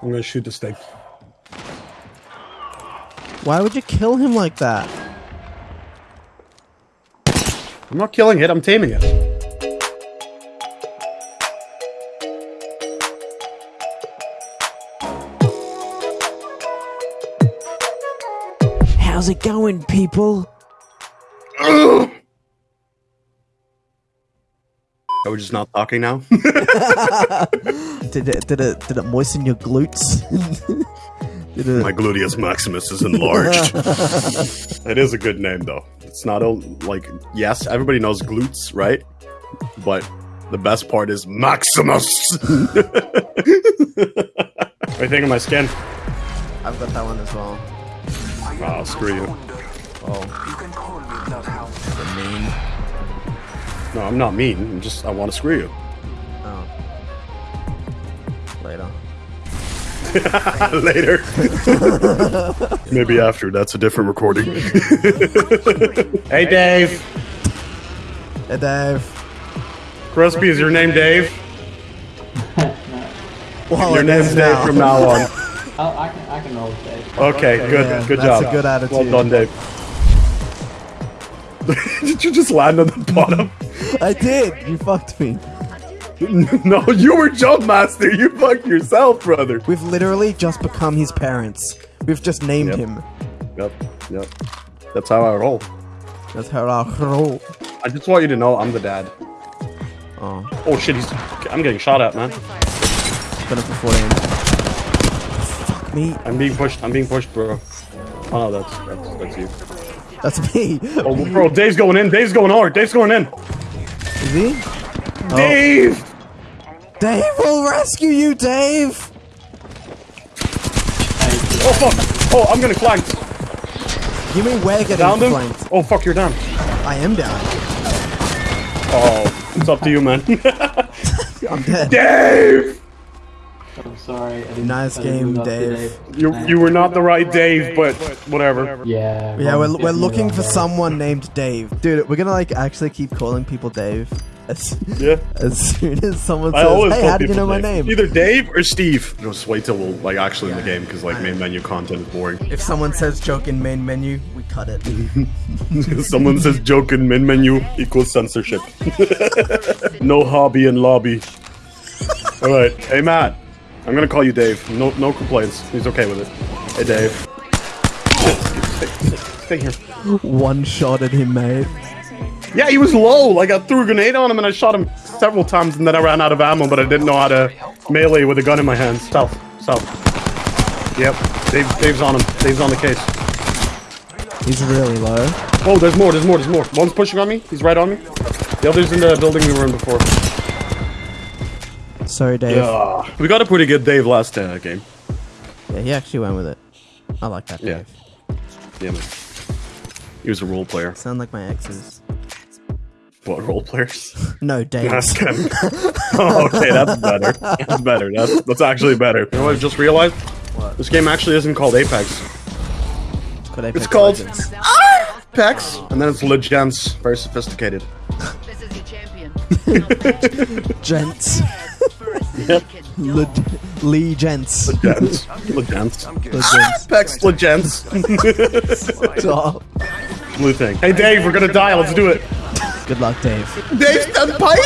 I'm gonna shoot the thing. Why would you kill him like that? I'm not killing it, I'm taming it. How's it going, people? Are we just not talking now? Did it did it did it moisten your glutes? did it, My gluteus maximus is enlarged. it is a good name, though. It's not a, like, yes, everybody knows glutes, right? But the best part is Maximus. what do you think of my skin? I've got that one as well. Oh, screw you. Oh, the mean. No, I'm not mean. I'm just, I want to screw you. Oh. Later. Later. Maybe after. That's a different recording. hey, Dave. Hey, Dave. Crispy, is your name Dave? Well, Your name's is Dave now. from now on. Oh, I can I can roll with Dave. Okay, good, Yeah, good that's job. a good attitude. Well done, Dave. Did you just land on the bottom? I did. You fucked me. no, you were jump master. You fucked yourself, brother. We've literally just become his parents. We've just named Yep. him. Yep, yep. That's how I roll. That's how I roll. I just want you to know I'm the dad. Oh, Oh shit, he's. I'm getting shot at, man. been up for 14. Fuck me. I'm being pushed. I'm being pushed, bro. Oh no, that's that's that's you. That's me. Oh, bro, Dave's going in. Dave's going hard. Dave's going in. Is he? Dave. Oh. Dave will rescue you, Dave. Oh fuck. Oh, I'm getting flanked. You mean we're getting him. flanked? Oh fuck, you're down. I am down. Oh, it's up to you, man. I'm dead. Dave. I'm sorry. I didn't, Nice I didn't game, move Dave. You you were not the right Dave, but whatever. Yeah. Yeah, we're, we're looking for someone named Dave. Dude, we're gonna like actually keep calling people Dave. As, Yeah. as soon as someone I says, always hey, how did you people know my name? Either Dave or Steve. Just wait till we're like actually in the game because like main menu content is boring. If someone says joke in main menu, we cut it. Someone says joke in min menu equals censorship. no hobby in lobby. All right, hey Matt, I'm gonna call you Dave. No no complaints. He's okay with it. Hey Dave. Stay, stay, stay here. One shot at him, mate. Yeah, he was low. Like I threw a grenade on him and I shot him several times and then I ran out of ammo, but I didn't know how to melee with a gun in my hands. South, south. Yep, Dave, Dave's on him. Dave's on the case. He's really low. Oh, there's more, there's more, there's more. One's pushing on me. He's right on me. The other's in the building we were in before. Sorry, Dave. Yeah, Yeah. We got a pretty good Dave last uh, game. Yeah, he actually went with it. I like that, Yeah. Dave. Yeah, man. He was a role player. Sound like my exes. What, role players? No, Dave. That's kind of... oh, okay, that's better. That's better. That's, that's actually better. You know what I just realized? What? This game actually isn't called Apex. It's called Apex It's called Legends. Apex, and then it's Legends. Very sophisticated. This is your champion. Gents. Yep. Le- Lee Gents. Legends. Legends. Legends. Apex Legends. Stop. Blue thing. Hey, Dave, we're gonna die. Let's do it. Good luck, Dave. Dave Senpai?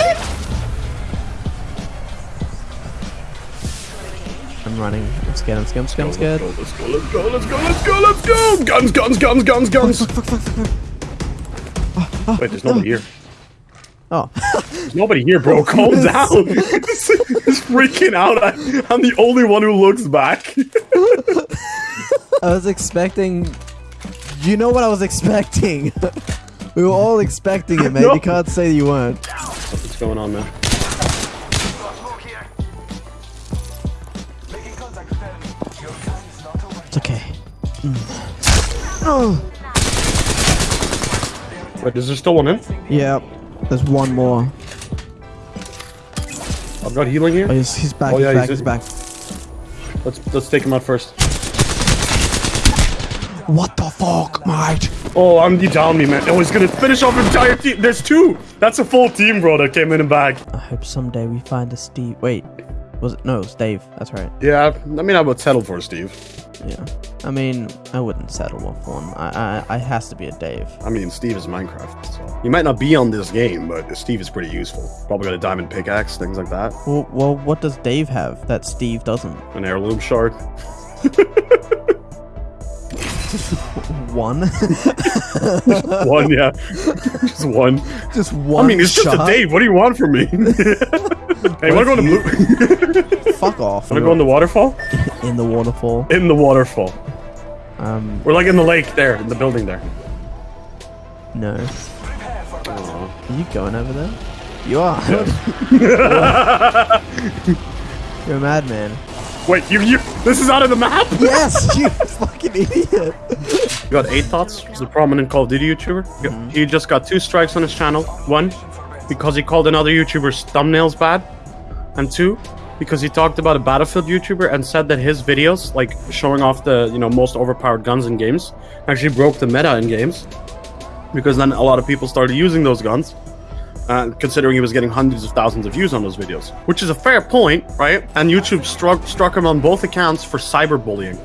I'm running. I'm scared. I'm scared. I'm scared. I'm scared. Let's go, let's go, let's go, let's go, let's go! Guns, guns, guns, guns, guns! Wait, there's nobody here. Oh, nobody here, bro. Calm down. He's freaking out. I, I'm the only one who looks back. I was expecting. You know what I was expecting. we were all expecting it, man. No. You can't say you weren't. What's going on, man? It's okay. Oh. Wait, is there still one in? Yeah. There's one more. I've got healing Oh, here. Oh, he's, he's back. Oh, he's yeah, back. he's He's, back. Let's let's take him out first. What the fuck, mate? Oh, I'm you down me, man. Oh, he's gonna finish off entire team. There's two. That's a full team, bro. That came in and back. I hope someday we find a Steve. Wait. Was it? No, it was Dave. That's right. Yeah, I mean, I would settle for Steve. Yeah. I mean, I wouldn't settle for one. I, I, I has to be a Dave. I mean, Steve is Minecraft, so he might not be on this game, but Steve is pretty useful. Probably got a diamond pickaxe, things like that. Well, well, what does Dave have that Steve doesn't? An heirloom shard. One. one, yeah, just one. just one. I mean, it's just a? Dave. What do you want from me? Hey, wanna go in the blue? Fuck off. wanna go in the waterfall? in the waterfall. In the waterfall. Um, We're like in the lake there, in the building there. no. Are you going over there? You are. You're a madman. Wait, you, you, this is out of the map? Yes, you fucking idiot. You got eight thoughts. He's a prominent Call of Duty YouTuber. He just got two strikes on his channel. One, because he called another YouTuber's thumbnails bad, and two, because he talked about a Battlefield YouTuber and said that his videos, like showing off the you know most overpowered guns in games, actually broke the meta in games, because then a lot of people started using those guns. Uh, considering he was getting hundreds of thousands of views on those videos, which is a fair point, right? And YouTube struck struck him on both accounts for cyberbullying.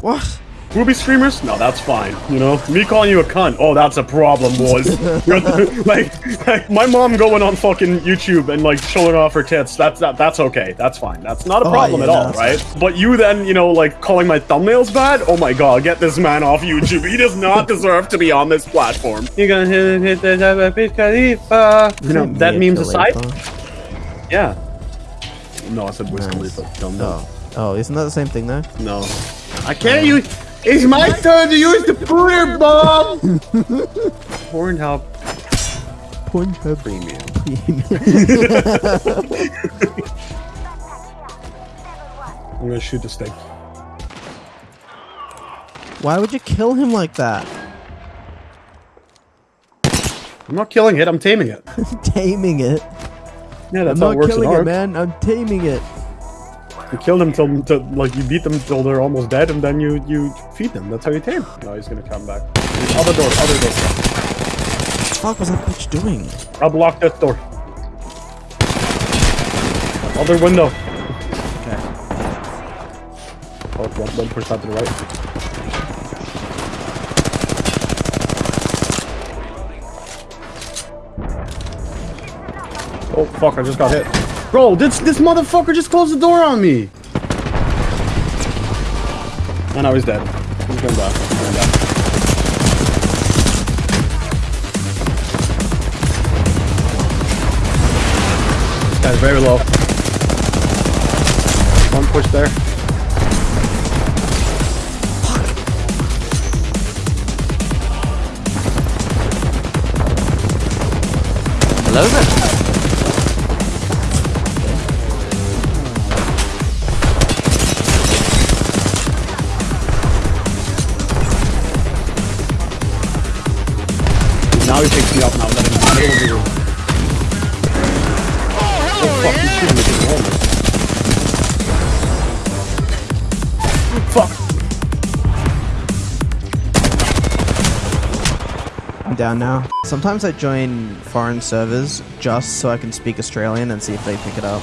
What? Ruby streamers? No, that's fine. You know, me calling you a cunt. Oh, that's a problem, boys. Like, like, my mom going on fucking YouTube and like showing off her tits. That's that, that's okay. That's fine. That's not a Oh, problem yeah, at all, no. But you then, you know, like calling my thumbnails bad. Oh my god, get this man off YouTube. He does not deserve to be on this platform. You're gonna hit, hit the Burj Khalifa. You know, that memes aside. Yeah. No, I said Wiz Nice. Khalifa. Dumb dumb. Oh. Oh, isn't that the same thing though? No. I can't use. It's my turn to use the pooter bomb! Pornhub Pornhub Premium. I'm gonna shoot this thing. Why would you kill him like that? I'm not killing it, I'm taming it. Taming it. Yeah, that's I'm how it not works in it, man. I'm taming it. You kill them till, till, like, you beat them till they're almost dead, and then you, you feed them. That's how you tame. No, he's gonna come back. Other door, other door. What the fuck was that bitch doing? I'll block that door. Other window. Okay. Oh, one, one push to the right. Oh fuck! I just got hit. Bro, this this motherfucker just closed the door on me. Oh, and now he's dead. He's gonna die. He's gonna. This guy's very low. One push there. Hello there. Now that I'm in the middle of the room. Oh, fuck, he's shooting me through the wall. Fuck! I'm down now. Sometimes I join foreign servers just so I can speak Australian and see if they pick it up.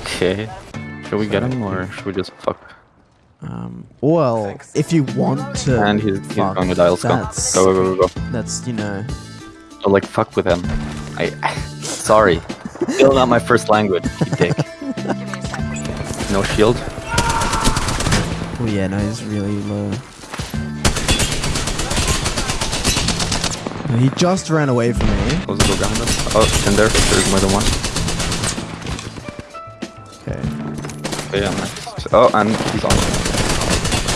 Okay. Should we get him or should we just fuck? Um, well, if you want to, And he's, he's fuck, going to dial skull. Go, go, go, go. that's you know, Oh, like, fuck with him. I. Sorry. Still not my first language, you dick. No shield? oh yeah, no, he's really low. He just ran away from me. Close the door behind. Oh, in there. There's more than one. Okay. Okay, yeah, nice. Oh, and he's on.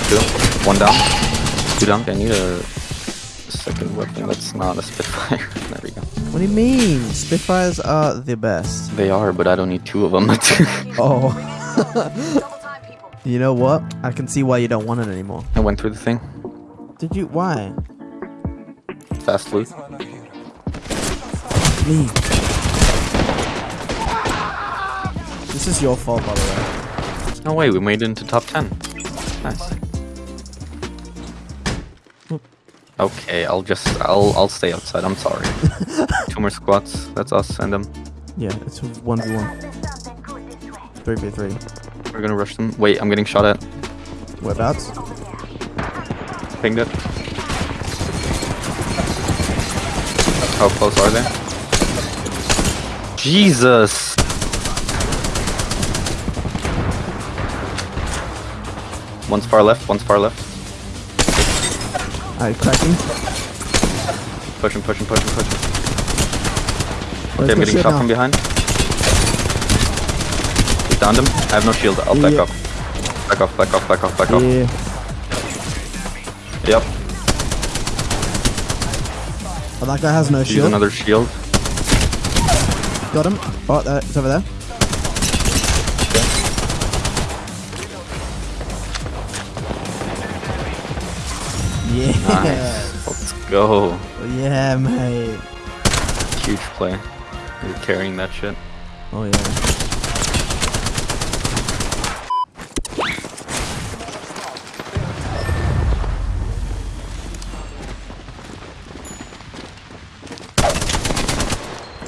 Two. One down. Two down. I need a second weapon that's not a Spitfire. there we go. What do you mean? Spitfires are the best. They are, but I don't need two of them. Oh. you know what? I can see why you don't want it anymore. I went through the thing. Did you? Why? Fast loot. Me. This is your fault, by the way. No way, we made it into top 10. Nice. Okay, I'll just I'll I'll stay outside. I'm sorry. Two more squats. That's us and them. Yeah, it's one v one. 3v3. We're gonna rush them. Wait, I'm getting shot at. Whereabouts? Pinged it. How close are they? Jesus! One's far left, one's far left. Alright, cracking. Pushing, pushing, pushing, pushing. Let's Okay, I'm getting shot now. from behind. We downed him. I have no shield. I'll back Yeah. off. Back off, back off, back off, back off. Yeah. Yep. Oh, that guy has no Use shield. another shield. Got him. Oh, there, it's over there. Yeah. Nice. Let's go. Oh, yeah, mate. Huge play. You're carrying that shit. Oh yeah.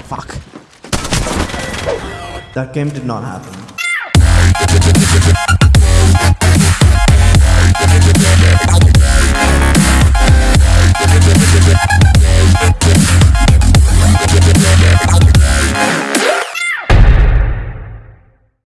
Fuck. That game did not happen.